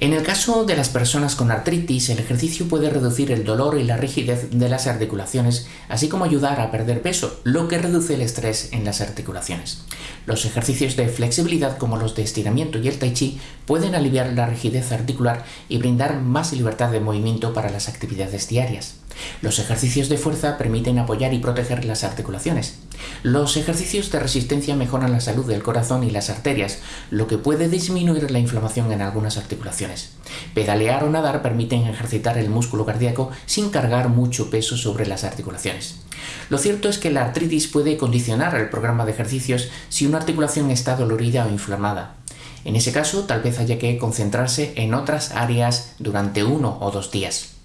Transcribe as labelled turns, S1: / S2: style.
S1: En el caso de las personas con artritis, el ejercicio puede reducir el dolor y la rigidez de las articulaciones, así como ayudar a perder peso, lo que reduce el estrés en las articulaciones. Los ejercicios de flexibilidad como los de estiramiento y el tai chi pueden aliviar la rigidez articular y brindar más libertad de movimiento para las actividades diarias. Los ejercicios de fuerza permiten apoyar y proteger las articulaciones. Los ejercicios de resistencia mejoran la salud del corazón y las arterias, lo que puede disminuir la inflamación en algunas articulaciones. Pedalear o nadar permiten ejercitar el músculo cardíaco sin cargar mucho peso sobre las articulaciones. Lo cierto es que la artritis puede condicionar el programa de ejercicios si una articulación está dolorida o inflamada. En ese caso, tal vez haya que concentrarse en otras áreas durante uno o dos días.